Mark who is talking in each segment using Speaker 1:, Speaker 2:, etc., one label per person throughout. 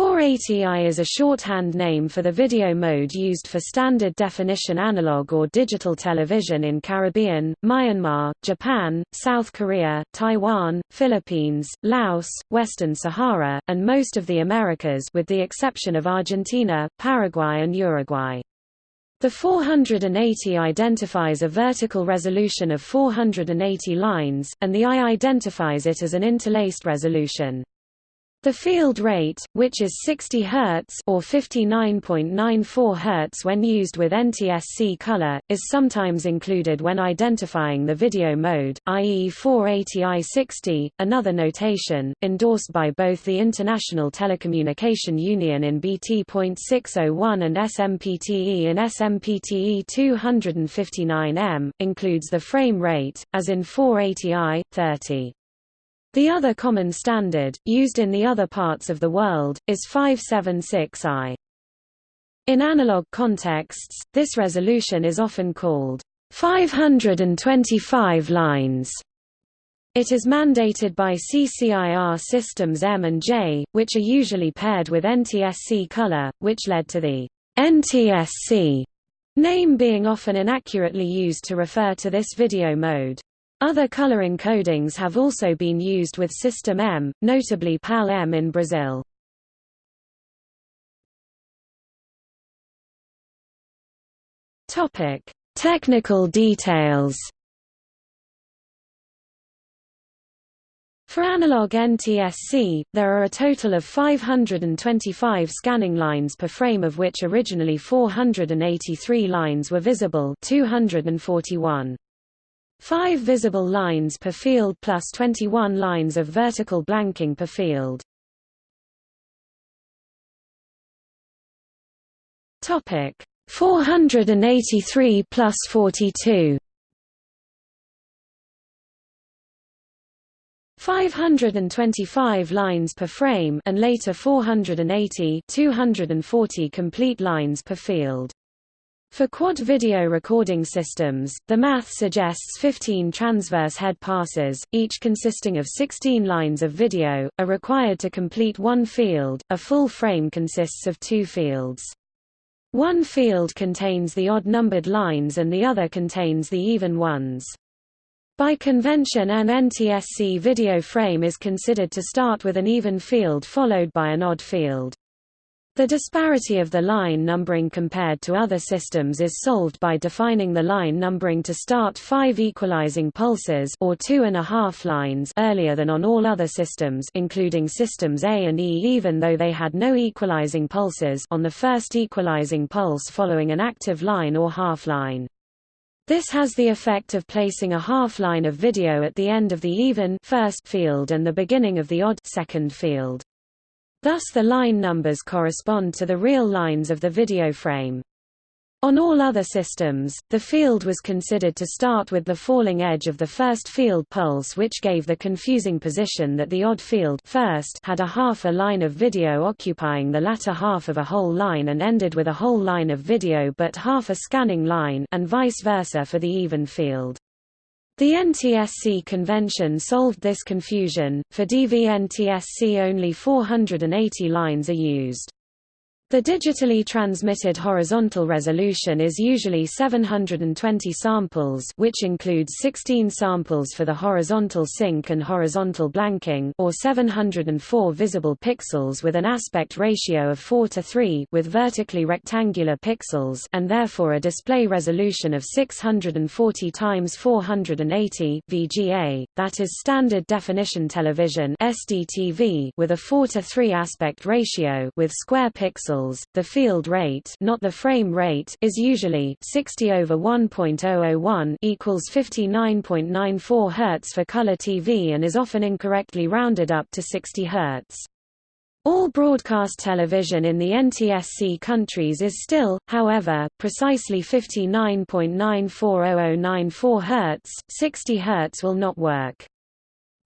Speaker 1: 480i is a shorthand name for the video mode used for standard definition analog or digital television in Caribbean, Myanmar, Japan, South Korea, Taiwan, Philippines, Laos, Western Sahara, and most of the Americas with the exception of Argentina, Paraguay and Uruguay. The 480 identifies a vertical resolution of 480 lines, and the I identifies it as an interlaced resolution. The field rate, which is 60 Hz or 59.94 Hz when used with NTSC color, is sometimes included when identifying the video mode, i.e. 480i60. Another notation, endorsed by both the International Telecommunication Union in BT.601 and SMPTE in SMPTE 259M, includes the frame rate, as in 480i, 30. The other common standard, used in the other parts of the world, is 576i. In analog contexts, this resolution is often called 525 lines. It is mandated by CCIR systems M and J, which are usually paired with NTSC color, which led to the NTSC name being often inaccurately used to refer to this video mode. Other color encodings have also been used with System M, notably PAL-M in Brazil. Topic: Technical details. For analog NTSC, there are a total of 525 scanning lines per frame of which originally 483 lines were visible 241. Five visible lines per field plus 21 lines of vertical blanking per field. Topic 483 plus 42. 525 lines per frame and later 480 240 complete lines per field. For quad video recording systems, the math suggests 15 transverse head passes, each consisting of 16 lines of video, are required to complete one field. A full frame consists of two fields. One field contains the odd-numbered lines and the other contains the even ones. By convention an NTSC video frame is considered to start with an even field followed by an odd field. The disparity of the line numbering compared to other systems is solved by defining the line numbering to start five equalizing pulses or two and a half lines earlier than on all other systems including systems A and E even though they had no equalizing pulses on the first equalizing pulse following an active line or half line. This has the effect of placing a half line of video at the end of the even first field and the beginning of the odd second field. Thus the line numbers correspond to the real lines of the video frame. On all other systems, the field was considered to start with the falling edge of the first field pulse which gave the confusing position that the odd field first had a half a line of video occupying the latter half of a whole line and ended with a whole line of video but half a scanning line and vice versa for the even field. The NTSC convention solved this confusion, for DV-NTSC only 480 lines are used. The digitally transmitted horizontal resolution is usually 720 samples which includes 16 samples for the horizontal sync and horizontal blanking or 704 visible pixels with an aspect ratio of 4 to 3 with vertically rectangular pixels and therefore a display resolution of 640 times 480 VGA, that is standard definition television SDTV with a 4 to 3 aspect ratio with square pixels the field rate not the frame rate is usually 60 over 1.001 equals 59.94 Hz for color TV and is often incorrectly rounded up to 60 Hz. All broadcast television in the NTSC countries is still, however, precisely 59.940094 Hz, 60 Hz will not work.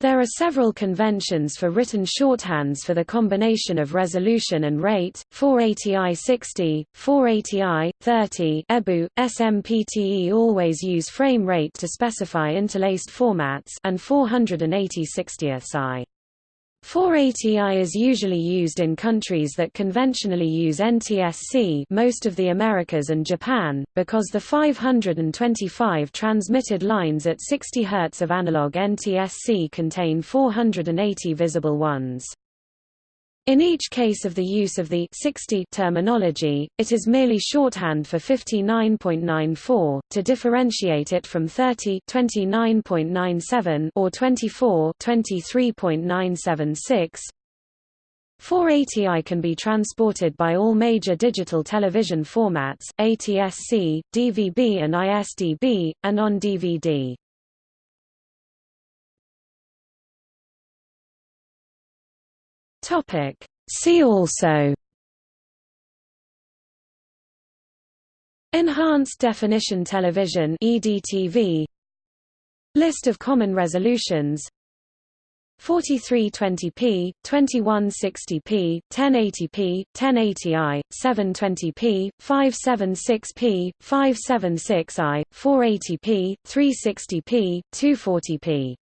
Speaker 1: There are several conventions for written shorthands for the combination of resolution and rate, 480i 60, 480i, 30 EBU, SMPTE always use frame rate to specify interlaced formats and 480 60ths i. 480i is usually used in countries that conventionally use NTSC most of the Americas and Japan, because the 525 transmitted lines at 60 Hz of analog NTSC contain 480 visible ones. In each case of the use of the 60 terminology, it is merely shorthand for 59.94, to differentiate it from 30 29.97 or 24 23.976. 480i can be transported by all major digital television formats, ATSC, DVB and ISDB, and on DVD. Topic. See also. Enhanced Definition Television EDTV List of common resolutions. 4320p, 2160p, 1080p, 1080i, 720p, 576p, 576i, 480p, 360p, 240p